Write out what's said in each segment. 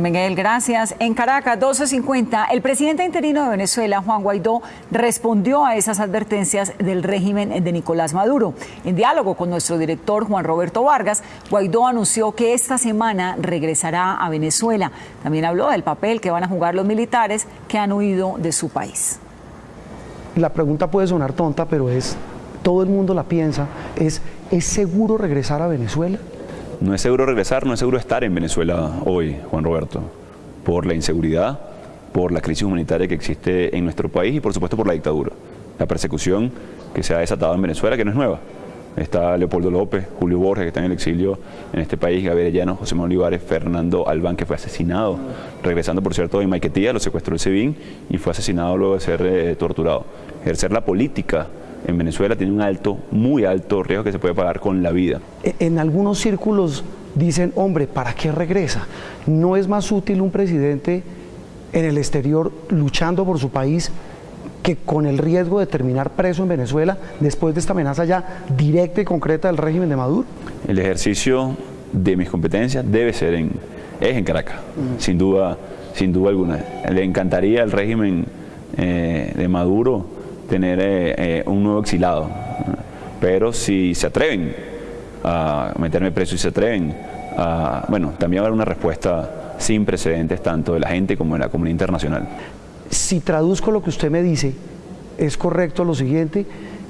Miguel, gracias. En Caracas, 12.50, el presidente interino de Venezuela, Juan Guaidó, respondió a esas advertencias del régimen de Nicolás Maduro. En diálogo con nuestro director, Juan Roberto Vargas, Guaidó anunció que esta semana regresará a Venezuela. También habló del papel que van a jugar los militares que han huido de su país. La pregunta puede sonar tonta, pero es, todo el mundo la piensa, es, ¿es seguro regresar a Venezuela? No es seguro regresar, no es seguro estar en Venezuela hoy, Juan Roberto, por la inseguridad, por la crisis humanitaria que existe en nuestro país y por supuesto por la dictadura. La persecución que se ha desatado en Venezuela, que no es nueva. Está Leopoldo López, Julio Borges, que está en el exilio en este país, Gabriel Llano, José Manuel Olivares, Fernando Albán, que fue asesinado, regresando por cierto de Maiquetía, lo secuestró el SEBIN y fue asesinado luego de ser eh, torturado. Ejercer la política en Venezuela tiene un alto, muy alto riesgo que se puede pagar con la vida. E, en algunos círculos dicen, hombre, ¿para qué regresa? ¿No es más útil un presidente en el exterior luchando por su país que con el riesgo de terminar preso en Venezuela después de esta amenaza ya directa y concreta del régimen de Maduro? El ejercicio de mis competencias debe ser en, es en Caracas, sin duda, sin duda alguna. Le encantaría al régimen eh, de Maduro tener eh, eh, un nuevo exilado. Pero si se atreven a meterme preso y se atreven a, bueno, también va a haber una respuesta sin precedentes tanto de la gente como de la comunidad internacional. Si traduzco lo que usted me dice, es correcto lo siguiente,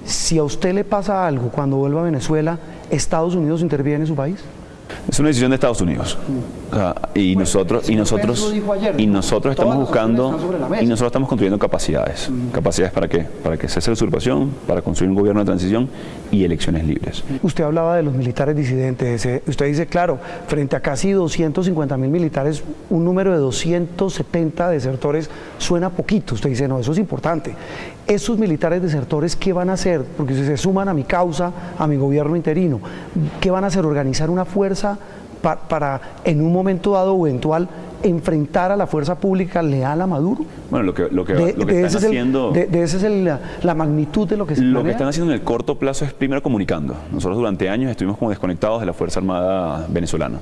si a usted le pasa algo cuando vuelva a Venezuela, ¿Estados Unidos interviene en su país? Es una decisión de Estados Unidos. Y nosotros, y nosotros, y nosotros estamos buscando, y nosotros estamos construyendo capacidades. ¿Capacidades para qué? Para que cese la usurpación, para construir un gobierno de transición y elecciones libres. Usted hablaba de los militares disidentes. Usted dice, claro, frente a casi 250 mil militares, un número de 270 desertores suena poquito. Usted dice, no, eso es importante. Esos militares desertores, ¿qué van a hacer? Porque si se suman a mi causa, a mi gobierno interino, ¿qué van a hacer? ¿Organizar una fuerza para, en un momento dado o eventual enfrentar a la fuerza pública leal a Maduro? Bueno, lo que, lo que, lo que están haciendo... de, esa es la, magnitud de lo que se Lo que están haciendo en el corto plazo es primero comunicando. Nosotros durante años estuvimos como desconectados de la Fuerza Armada venezolana.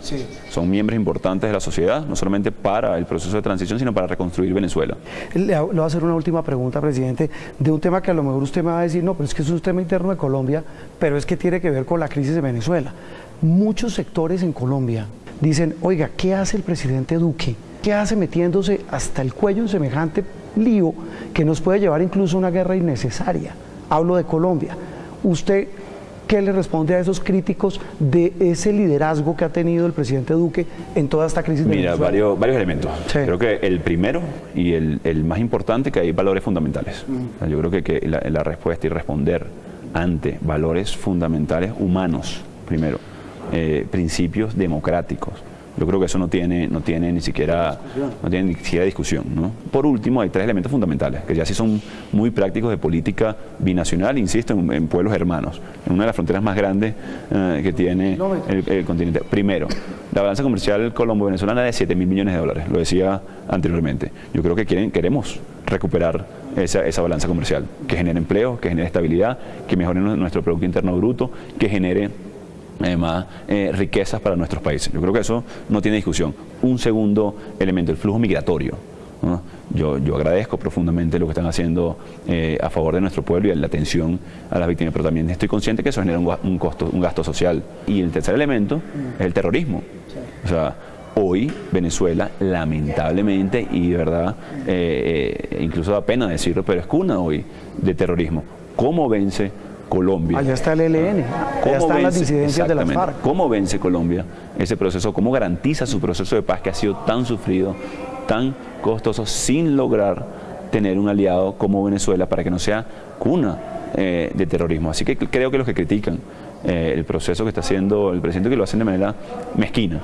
Son miembros importantes de la sociedad, no solamente para el proceso de transición, sino para reconstruir Venezuela. Le, voy a hacer una última pregunta, presidente, de un tema que a lo mejor usted me va a decir, no, pero es que es un tema interno de Colombia, pero es que tiene que ver con la crisis de Venezuela. Muchos sectores en Colombia dicen, oiga, ¿qué hace el presidente Duque? ¿Qué hace metiéndose hasta el cuello en semejante lío que nos puede llevar incluso a una guerra innecesaria? Hablo de Colombia. ¿Usted qué le responde a esos críticos de ese liderazgo que ha tenido el presidente Duque en toda esta crisis? Mira, varios, varios elementos. Creo que el primero y el, más importante que hay valores fundamentales. Mm. yo creo que, que la, la respuesta y responder ante valores fundamentales humanos, primero eh, principios democráticos. Yo creo que eso no tiene, no tiene ni siquiera no tiene ni siquiera discusión. Por último, hay tres elementos fundamentales, que ya sí son muy prácticos de política binacional, insisto, en, pueblos hermanos, en una de las fronteras más grandes eh, que tiene el, continente. Primero, la balanza comercial colombo-venezolana es de 7 mil millones de dólares, lo decía anteriormente. Yo creo que quieren, queremos recuperar esa, esa balanza comercial, que genere empleo, que genere estabilidad, que mejore nuestro Producto Interno Bruto, que genere más eh, riquezas para nuestros países. Yo creo que eso no tiene discusión. Un segundo elemento, el flujo migratorio. Yo, yo, agradezco profundamente lo que están haciendo eh, a favor de nuestro pueblo y la atención a las víctimas, pero también estoy consciente que eso genera un, costo, un gasto social. Y el tercer elemento es el terrorismo. O sea, hoy Venezuela, lamentablemente, y de verdad, eh, incluso da pena decirlo, pero es cuna hoy de terrorismo. ¿Cómo vence Colombia. Allá está el ELN, allá están las disidencias de las FARC. ¿Cómo vence Colombia ese proceso? ¿Cómo garantiza su proceso de paz que ha sido tan sufrido, tan costoso, sin lograr tener un aliado como Venezuela para que no sea cuna eh, de terrorismo? Así que creo que los que critican eh, el proceso que está haciendo el presidente que lo hacen de manera mezquina.